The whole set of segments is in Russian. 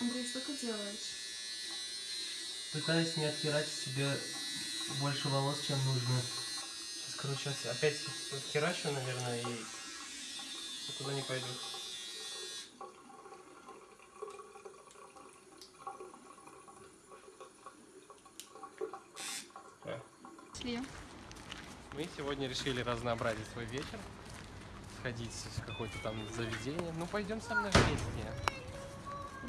Андрей, что ты делаешь? Пытаюсь не отхерачить себе больше волос, чем нужно. Сейчас, короче, опять отхерачу, наверное, и никуда не пойду. Шли. Мы сегодня решили разнообразить свой вечер. Сходить в какое-то там заведение. Ну, пойдем со мной вместе.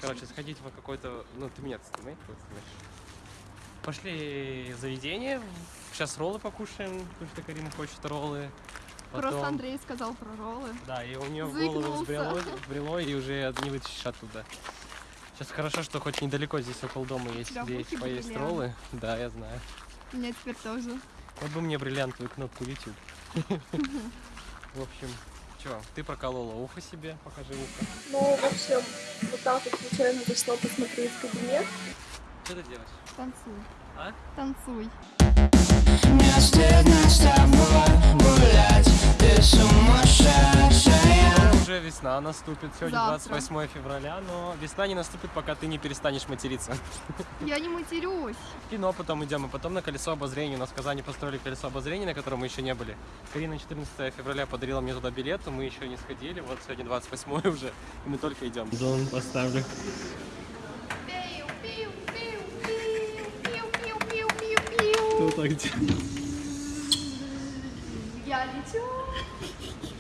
Короче, сходить в какое-то... Ну, ты меня снимай, ты снимаешь. Пошли заведение. Сейчас роллы покушаем, потому что Карина хочет роллы. Просто Потом- Андрей сказал про роллы. Да, и у нее в голову взбрело, взбрело, и уже не вытащишь оттуда. Сейчас хорошо, что хоть недалеко здесь около дома есть, в где есть поесть бриллиант. роллы. Да, я знаю. У меня теперь тоже. Вот бы мне бриллиантовую кнопку YouTube. В общем, что, ты проколола ухо себе, покажи ухо. Ну, в общем, вот так вот случайно зашла посмотреть кабинет. Что ты делаешь? Танцуй. А? Танцуй. Мне стыдно с тобой гулять, весна наступит, сегодня Завтра. 28 февраля, но весна не наступит, пока ты не перестанешь материться. Я не матерюсь. В кино потом идем, и потом на колесо обозрения. У нас в Казани построили колесо обозрения, на котором мы еще не были. Карина 14 февраля подарила мне туда билет, мы еще не сходили. Вот сегодня 28 уже, и мы только идем. Зон поставлю. Кто так делает? Я лечу.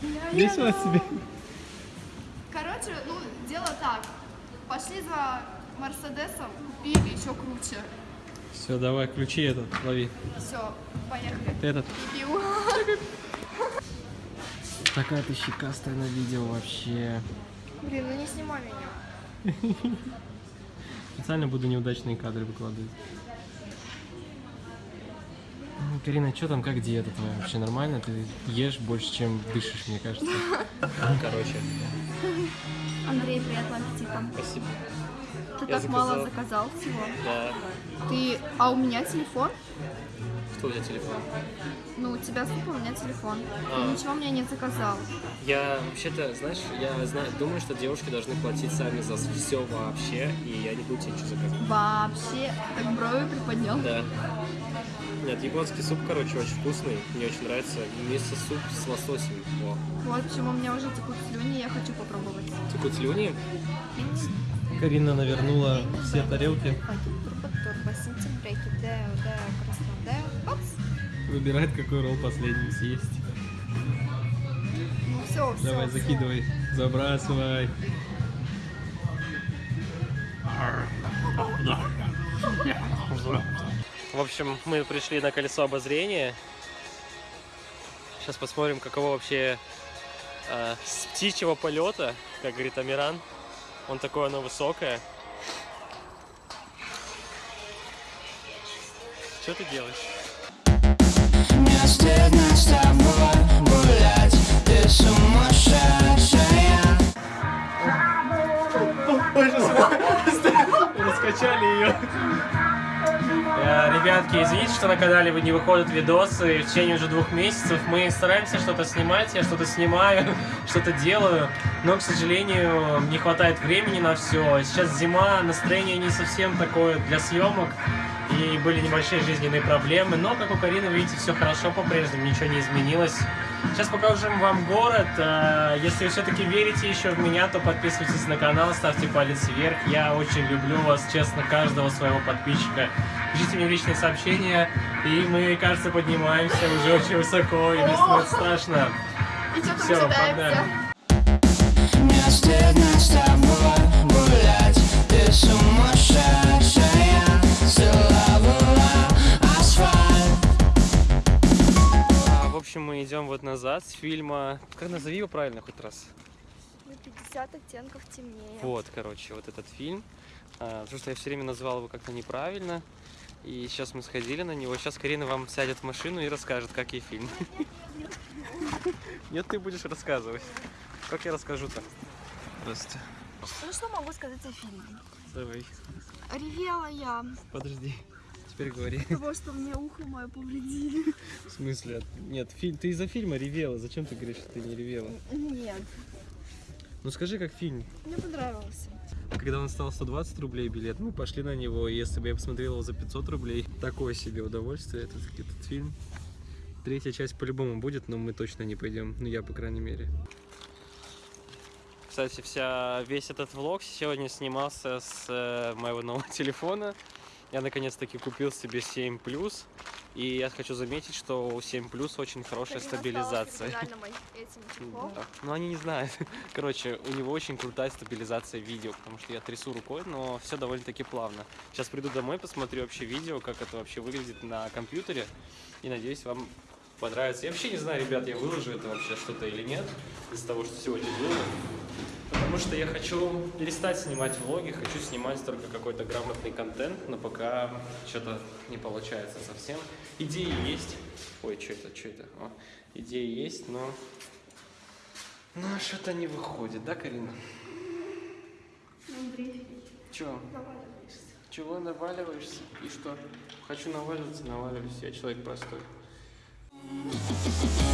Я Весело себе? Короче, ну, дело так. Пошли за Мерседесом, купили еще круче. Все, давай, ключи этот, лови. Все, поехали. Этот. Пиу. Такая ты щекастая на видео вообще. Блин, ну не снимай меня. Специально буду неудачные кадры выкладывать. Ну, Карина, что там, как диета твоя? Вообще нормально? Ты ешь больше, чем дышишь, мне кажется. Короче, Андрей, приятного аппетита. спасибо. Ты Я так мало заказал. заказал всего. Да. Ты... А у меня телефон? Что у тебя телефон? Ну, у тебя супа, у меня телефон. А. Ты ничего мне не заказал. Я вообще-то, знаешь, я знаю, думаю, что девушки должны платить сами за все вообще, и я не буду тебе ничего заказывать. Вообще, так брови приподнял. Да. Нет, японский суп, короче, очень вкусный. Мне очень нравится. Мисо суп с лососем. О. Вот почему у меня уже текут слюни, я хочу попробовать. Текут слюни. Карина навернула все тарелки. Выбирает, какой ролл последним съесть. Ну все, все. Давай, закидывай. Забрасывай. В общем, мы пришли на колесо обозрения. Сейчас посмотрим, каково вообще э, с птичьего полета, как говорит Амиран. Он такое, оно высокое. Что ты делаешь? Мне стыдно с тобой гулять, ты сумасшедшая Раскачали ее. Э, Ребятки, извините, что на канале не выходят видосы в течение уже двух месяцев. Мы стараемся что-то снимать, я что-то снимаю, что-то делаю, но, к сожалению, не хватает времени на все. Сейчас зима, настроение не совсем такое для съемок, и были небольшие жизненные проблемы, но, как у Карины, видите, все хорошо по-прежнему, ничего не изменилось. Сейчас покажем вам город. Э, Если вы все-таки верите еще в меня, то подписывайтесь на канал, ставьте палец вверх. Я очень люблю вас, честно, каждого своего подписчика. Пишите мне в личные сообщения, и мы, кажется, поднимаемся уже очень высоко, и мне становится страшно. И ожидается? погнали. Мне стыдно с тобой гулять, ты сумасшедшая Целовала асфальт В общем, мы идем вот назад с фильма. Как назови его правильно хоть раз? 50 оттенков темнее. Вот, короче, вот этот фильм. А, Потому что я все время назвал его как-то неправильно. И сейчас мы сходили на него. Сейчас Карина вам сядет в машину и расскажет, как ей фильм. Нет, ты будешь рассказывать. Как я расскажу-то? Просто. Ну что могу сказать о фильме? Давай. Ревела я Подожди. Теперь говори. того, что мне ухо мое повредили. В смысле? Нет, фильм. Ты из-за фильма ревела. Зачем ты говоришь, что ты не ревела? Нет. Ну скажи, как фильм. Мне понравился. Когда он стал 120 рублей билет, мы пошли на него, если бы я посмотрел его за 500 рублей, такое себе удовольствие этот, этот фильм. Третья часть по-любому будет, но мы точно не пойдем, ну я, по крайней мере. Кстати, вся, весь этот влог сегодня снимался с э, моего нового телефона. Я наконец-таки купил себе 7 Plus, и я хочу заметить, что у 7 Plus очень хорошая стабилизация. Да. Ну, они не знают. Короче, у него очень крутая стабилизация видео, потому что я трясу рукой, но все довольно-таки плавно. Сейчас приду домой, посмотрю вообще видео, как это вообще выглядит на компьютере, и надеюсь, вам понравится. Я вообще не знаю, ребят, я выложу это вообще что-то или нет, из того, что сегодня было. Потому что я хочу перестать снимать влоги, хочу снимать только какой-то грамотный контент, но пока что-то не получается совсем. Идеи есть. Ой, что это, что это? О, идеи есть, но... Ну, что-то не выходит, да, Карина? Чего? Чего наваливаешься? И что? Хочу наваливаться, наваливаюсь. Я человек простой. Thank